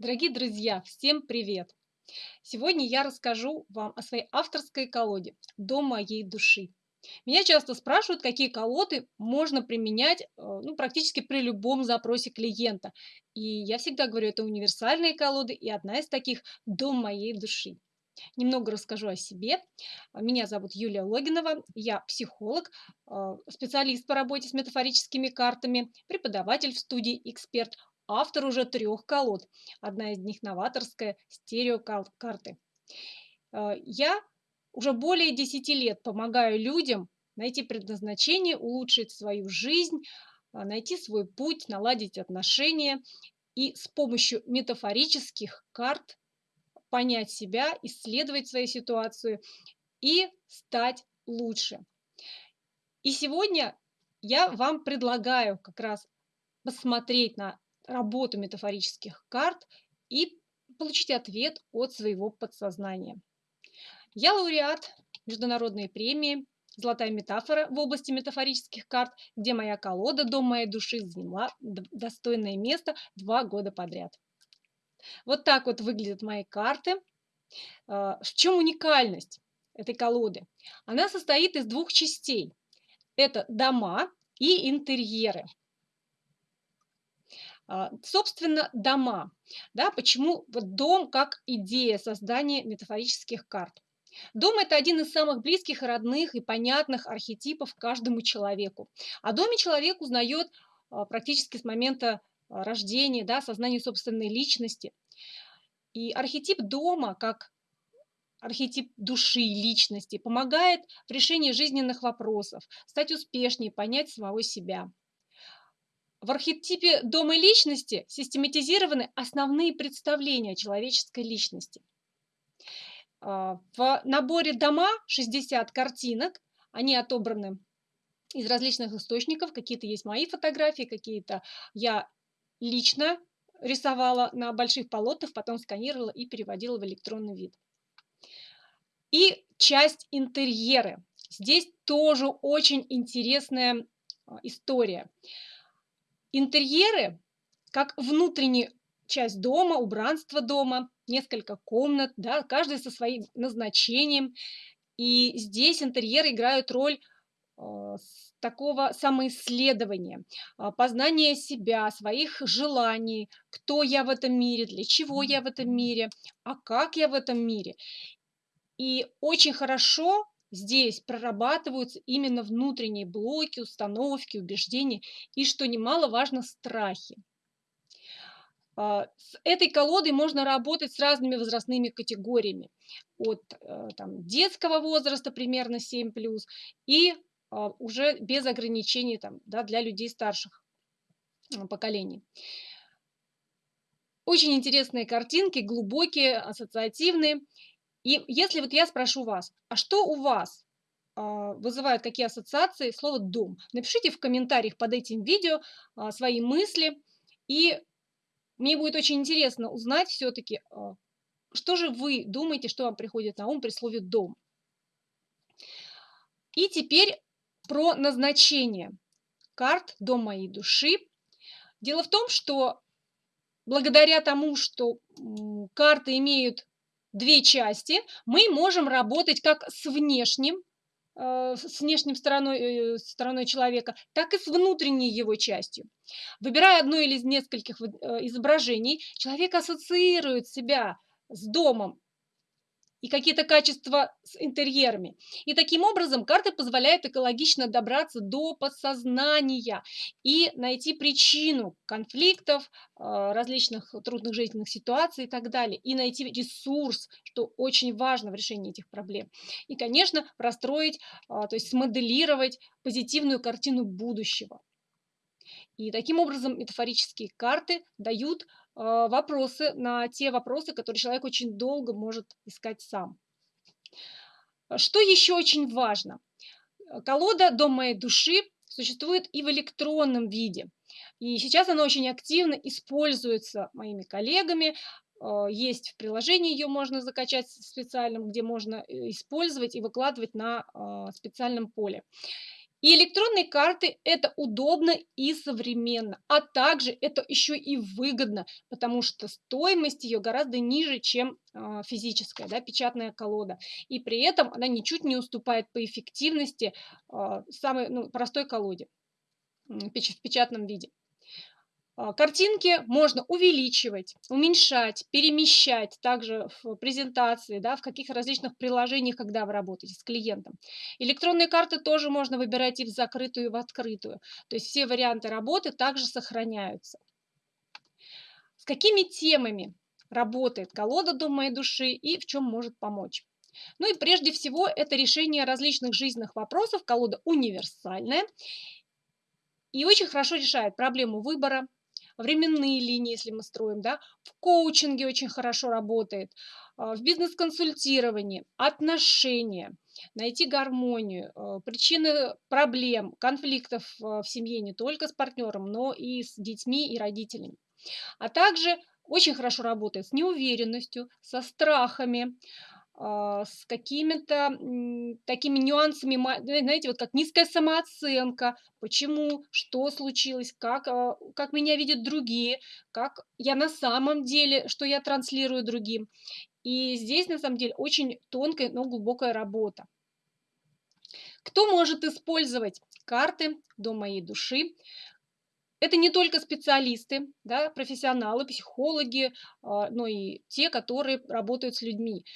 Дорогие друзья, всем привет! Сегодня я расскажу вам о своей авторской колоде «Дом моей души». Меня часто спрашивают, какие колоды можно применять э, ну, практически при любом запросе клиента. И я всегда говорю, это универсальные колоды, и одна из таких «Дом моей души». Немного расскажу о себе. Меня зовут Юлия Логинова, я психолог, э, специалист по работе с метафорическими картами, преподаватель в студии «Эксперт», автор уже трех колод. Одна из них новаторская, стереокарты. Э, я уже более 10 лет помогаю людям найти предназначение, улучшить свою жизнь, э, найти свой путь, наладить отношения и с помощью метафорических карт понять себя, исследовать свою ситуацию и стать лучше. И сегодня я вам предлагаю как раз посмотреть на работу метафорических карт и получить ответ от своего подсознания. Я лауреат международной премии «Золотая метафора» в области метафорических карт, где моя колода «Дом моей души» заняла достойное место два года подряд. Вот так вот выглядят мои карты. А, в чем уникальность этой колоды? Она состоит из двух частей. Это дома и интерьеры. А, собственно, дома. Да, почему дом как идея создания метафорических карт? Дом – это один из самых близких, родных и понятных архетипов каждому человеку. О доме человек узнает а, практически с момента а, рождения, да, сознания собственной личности. И архетип дома, как архетип души, личности, помогает в решении жизненных вопросов, стать успешнее, понять самого себя. В архетипе дома личности систематизированы основные представления человеческой личности. А, в наборе дома 60 картинок, они отобраны из различных источников, какие-то есть мои фотографии, какие-то я лично рисовала на больших полотнах, потом сканировала и переводила в электронный вид. И часть интерьеры. Здесь тоже очень интересная а, история. Интерьеры, как внутренняя часть дома, убранство дома, несколько комнат, да, каждый со своим назначением. И здесь интерьеры играют роль э, такого самоисследования, э, познания себя, своих желаний, кто я в этом мире, для чего я в этом мире, а как я в этом мире. И очень хорошо Здесь прорабатываются именно внутренние блоки, установки, убеждения и, что немаловажно, страхи. А, с этой колодой можно работать с разными возрастными категориями. От э, там, детского возраста примерно 7+, и а, уже без ограничений там, да, для людей старших поколений. Очень интересные картинки, глубокие, ассоциативные. И если вот я спрошу вас, а что у вас а, вызывает какие ассоциации слово «дом»? Напишите в комментариях под этим видео а, свои мысли. И мне будет очень интересно узнать все-таки, а, что же вы думаете, что вам приходит на ум при слове «дом». И теперь про назначение карт «Дом моей души». Дело в том, что благодаря тому, что карты имеют две части, мы можем работать как с внешним, э, с внешним стороной, э, стороной человека, так и с внутренней его частью. Выбирая одно или из нескольких э, изображений, человек ассоциирует себя с домом и какие-то качества с интерьерами. И таким образом карта позволяет экологично добраться до подсознания и найти причину конфликтов, а, различных трудных жизненных ситуаций и так далее. И найти ресурс, что очень важно в решении этих проблем. И, конечно, простроить, а, то есть смоделировать позитивную картину будущего. И таким образом метафорические карты дают вопросы на те вопросы, которые человек очень долго может искать сам. Что еще очень важно? Колода «Дом моей души» существует и в электронном виде. И сейчас она очень активно используется моими коллегами. А, есть в приложении, ее можно закачать специальном, где можно э, использовать и выкладывать на а, специальном поле. И электронные карты- это удобно и современно, а также это еще и выгодно, потому что стоимость ее гораздо ниже, чем а, физическая, да, печатная колода. И при этом она ничуть не уступает по эффективности а, самой ну, простой колоде в печатном виде. А, картинки можно увеличивать, уменьшать, перемещать также в презентации, да, в каких различных приложениях, когда вы работаете с клиентом. Электронные карты тоже можно выбирать и в закрытую, и в открытую. То есть все варианты работы также сохраняются. С какими темами работает колода «Дом моей души» и в чем может помочь? Ну и прежде всего это решение различных жизненных вопросов. Колода универсальная и очень хорошо решает проблему выбора, временные линии, если мы строим, да, в коучинге очень хорошо работает, а, в бизнес-консультировании, отношения, найти гармонию, а, причины проблем, конфликтов а, в семье не только с партнером, но и с детьми и родителями. А также очень хорошо работает с неуверенностью, со страхами, с какими-то такими нюансами, знаете, вот как низкая самооценка, почему, что случилось, как, а, как меня видят другие, как я на самом деле, что я транслирую другим. И здесь, на самом деле, очень тонкая, но глубокая работа. Кто может использовать карты до моей души? Это не только специалисты, да, профессионалы, психологи, а, но и те, которые работают с людьми.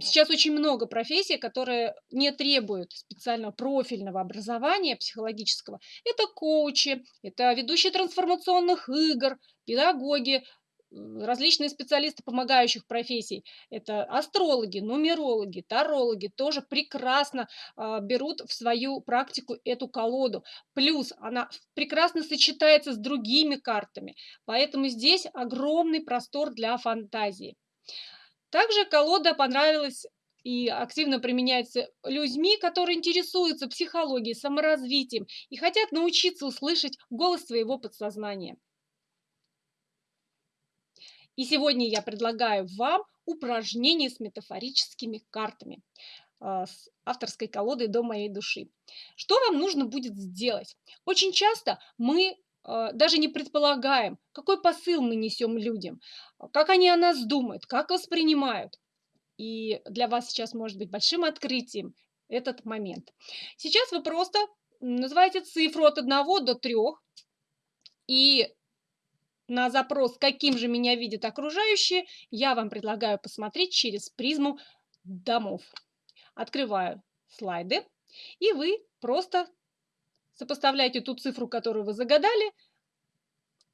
Сейчас очень много профессий, которые не требуют специального профильного образования психологического. Это коучи, это ведущие трансформационных игр, педагоги, различные специалисты помогающих профессий. Это астрологи, нумерологи, тарологи тоже прекрасно э, берут в свою практику эту колоду. Плюс она прекрасно сочетается с другими картами, поэтому здесь огромный простор для фантазии. Также колода понравилась и активно применяется людьми, которые интересуются психологией, саморазвитием и хотят научиться услышать голос своего подсознания. И сегодня я предлагаю вам упражнение с метафорическими картами а, с авторской колодой до моей души. Что вам нужно будет сделать? Очень часто мы даже не предполагаем, какой посыл мы несем людям, как они о нас думают, как воспринимают. И для вас сейчас может быть большим открытием этот момент. Сейчас вы просто называете цифру от 1 до 3, и на запрос, каким же меня видят окружающие, я вам предлагаю посмотреть через призму домов. Открываю слайды, и вы просто Сопоставляйте ту цифру, которую вы загадали,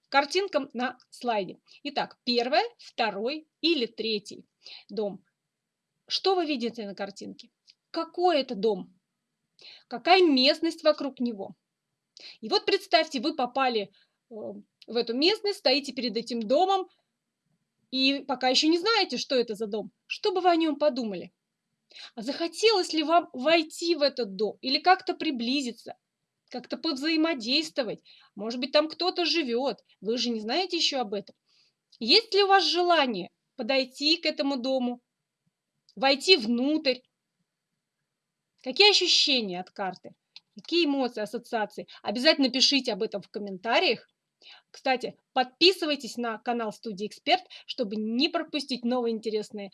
картинкам на слайде. Итак, первый, второй или третий дом. Что вы видите на картинке? Какой это дом? Какая местность вокруг него? И вот представьте, вы попали э, в эту местность, стоите перед этим домом, и пока еще не знаете, что это за дом. Что бы вы о нем подумали? А захотелось ли вам войти в этот дом или как-то приблизиться? Как-то повзаимодействовать. Может быть, там кто-то живет, вы же не знаете еще об этом. Есть ли у вас желание подойти к этому дому, войти внутрь? Какие ощущения от карты? Какие эмоции, ассоциации? Обязательно пишите об этом в комментариях. Кстати, подписывайтесь на канал Студии Эксперт, чтобы не пропустить новые интересные а,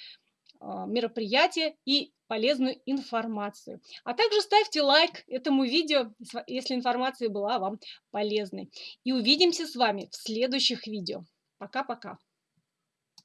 мероприятия и полезную информацию. А также ставьте лайк этому видео, если информация была вам полезной. И увидимся с вами в следующих видео. Пока-пока.